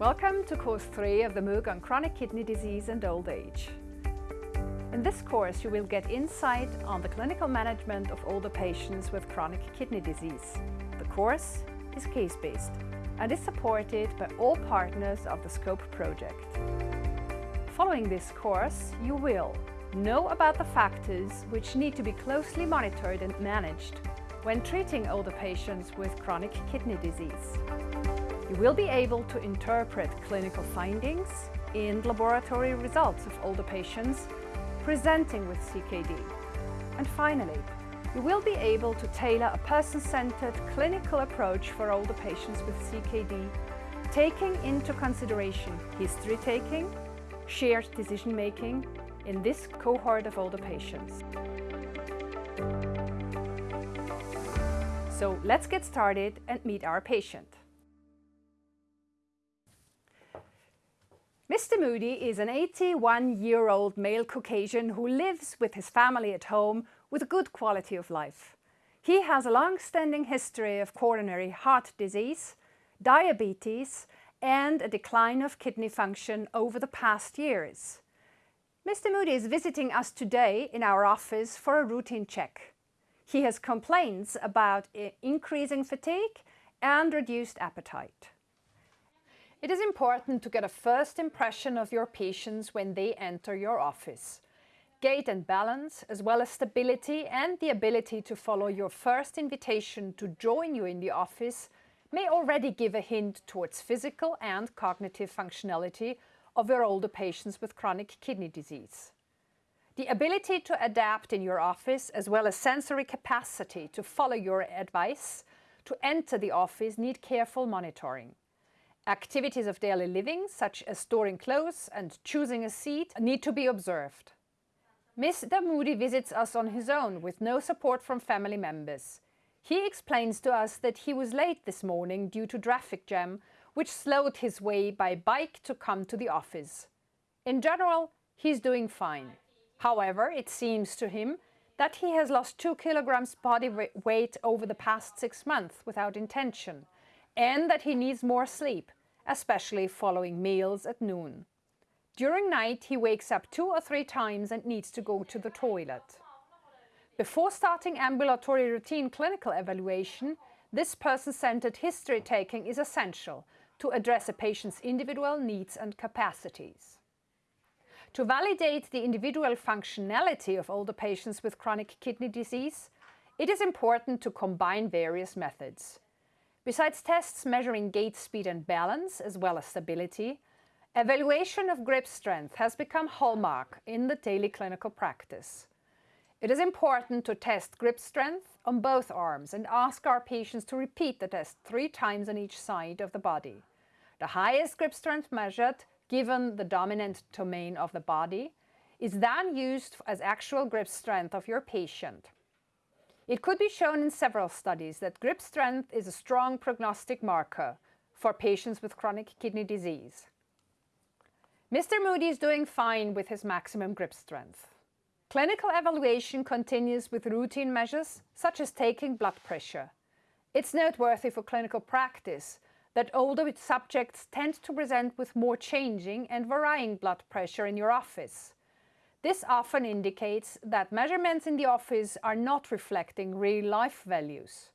Welcome to course 3 of the MOOC on chronic kidney disease and old age. In this course you will get insight on the clinical management of older patients with chronic kidney disease. The course is case-based and is supported by all partners of the SCOPE project. Following this course you will know about the factors which need to be closely monitored and managed when treating older patients with chronic kidney disease. You will be able to interpret clinical findings and laboratory results of older patients presenting with CKD. And finally, you will be able to tailor a person-centered clinical approach for older patients with CKD, taking into consideration history taking, shared decision-making in this cohort of older patients. So let's get started and meet our patient. Mr. Moody is an 81-year-old male Caucasian who lives with his family at home with a good quality of life. He has a long-standing history of coronary heart disease, diabetes and a decline of kidney function over the past years. Mr. Moody is visiting us today in our office for a routine check. He has complaints about increasing fatigue and reduced appetite. It is important to get a first impression of your patients when they enter your office. Gait and balance, as well as stability and the ability to follow your first invitation to join you in the office may already give a hint towards physical and cognitive functionality of your older patients with chronic kidney disease. The ability to adapt in your office as well as sensory capacity to follow your advice to enter the office need careful monitoring. Activities of daily living, such as storing clothes and choosing a seat, need to be observed. Mr. Moody visits us on his own with no support from family members. He explains to us that he was late this morning due to traffic jam, which slowed his way by bike to come to the office. In general, he's doing fine. However, it seems to him that he has lost two kilograms body weight over the past six months without intention and that he needs more sleep, especially following meals at noon. During night, he wakes up two or three times and needs to go to the toilet. Before starting ambulatory routine clinical evaluation, this person-centered history taking is essential to address a patient's individual needs and capacities. To validate the individual functionality of older patients with chronic kidney disease, it is important to combine various methods. Besides tests measuring gait speed and balance, as well as stability, evaluation of grip strength has become hallmark in the daily clinical practice. It is important to test grip strength on both arms and ask our patients to repeat the test three times on each side of the body. The highest grip strength measured, given the dominant domain of the body, is then used as actual grip strength of your patient. It could be shown in several studies that grip strength is a strong prognostic marker for patients with chronic kidney disease. Mr. Moody is doing fine with his maximum grip strength. Clinical evaluation continues with routine measures such as taking blood pressure. It's noteworthy for clinical practice that older subjects tend to present with more changing and varying blood pressure in your office. This often indicates that measurements in the office are not reflecting real-life values.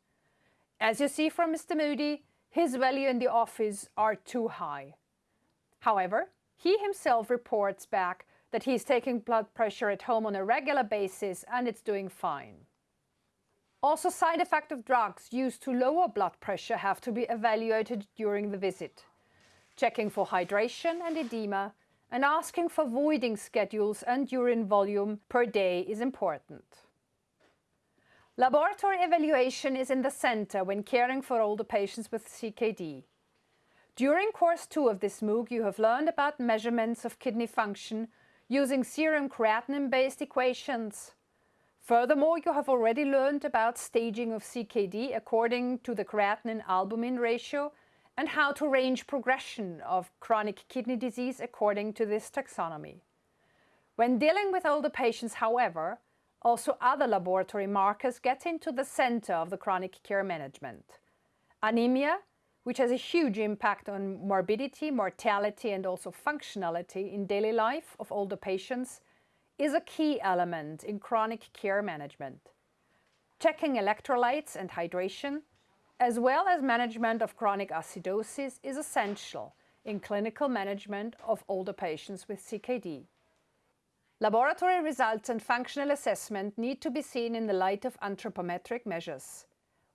As you see from Mr. Moody, his value in the office are too high. However, he himself reports back that he's taking blood pressure at home on a regular basis and it's doing fine. Also, side effects of drugs used to lower blood pressure have to be evaluated during the visit. Checking for hydration and edema and asking for voiding schedules and urine volume per day is important. Laboratory evaluation is in the center when caring for older patients with CKD. During course 2 of this MOOC, you have learned about measurements of kidney function using serum creatinine-based equations. Furthermore, you have already learned about staging of CKD according to the creatinine-albumin ratio and how to range progression of chronic kidney disease according to this taxonomy. When dealing with older patients, however, also other laboratory markers get into the center of the chronic care management. Anemia, which has a huge impact on morbidity, mortality and also functionality in daily life of older patients, is a key element in chronic care management. Checking electrolytes and hydration, as well as management of chronic acidosis, is essential in clinical management of older patients with CKD. Laboratory results and functional assessment need to be seen in the light of anthropometric measures.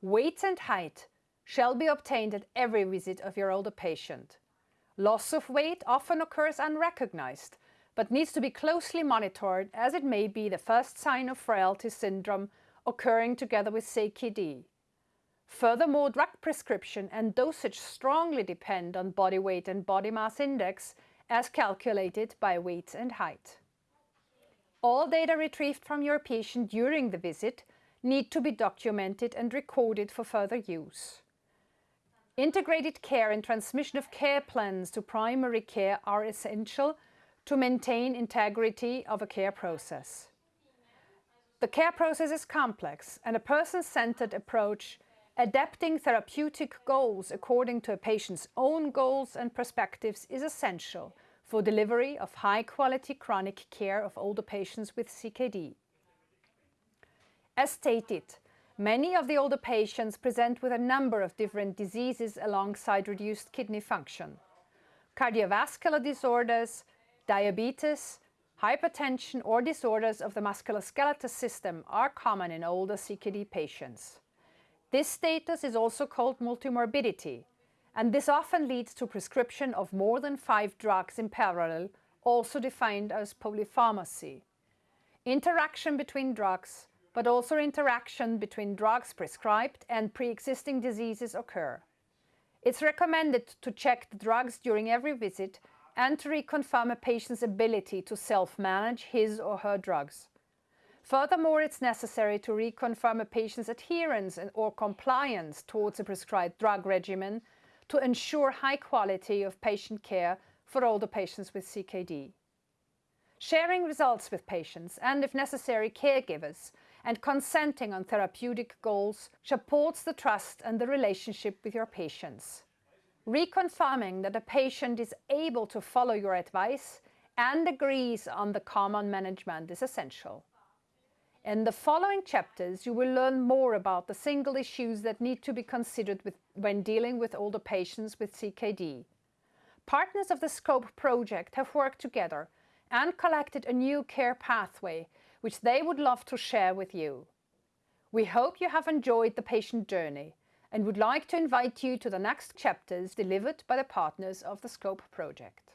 Weight and height shall be obtained at every visit of your older patient. Loss of weight often occurs unrecognized, but needs to be closely monitored as it may be the first sign of frailty syndrome occurring together with CKD. Furthermore, drug prescription and dosage strongly depend on body weight and body mass index as calculated by weight and height. All data retrieved from your patient during the visit need to be documented and recorded for further use. Integrated care and transmission of care plans to primary care are essential to maintain integrity of a care process. The care process is complex and a person-centered approach adapting therapeutic goals according to a patient's own goals and perspectives is essential for delivery of high-quality chronic care of older patients with CKD. As stated, Many of the older patients present with a number of different diseases alongside reduced kidney function. Cardiovascular disorders, diabetes, hypertension or disorders of the musculoskeletal system are common in older CKD patients. This status is also called multimorbidity, and this often leads to prescription of more than five drugs in parallel, also defined as polypharmacy. Interaction between drugs but also interaction between drugs prescribed and pre-existing diseases occur. It's recommended to check the drugs during every visit and to reconfirm a patient's ability to self-manage his or her drugs. Furthermore, it's necessary to reconfirm a patient's adherence and or compliance towards a prescribed drug regimen to ensure high quality of patient care for older patients with CKD. Sharing results with patients and, if necessary, caregivers and consenting on therapeutic goals supports the trust and the relationship with your patients. Reconfirming that a patient is able to follow your advice and agrees on the common management is essential. In the following chapters, you will learn more about the single issues that need to be considered with, when dealing with older patients with CKD. Partners of the SCOPE project have worked together and collected a new care pathway which they would love to share with you. We hope you have enjoyed the patient journey and would like to invite you to the next chapters delivered by the partners of the SCOPE project.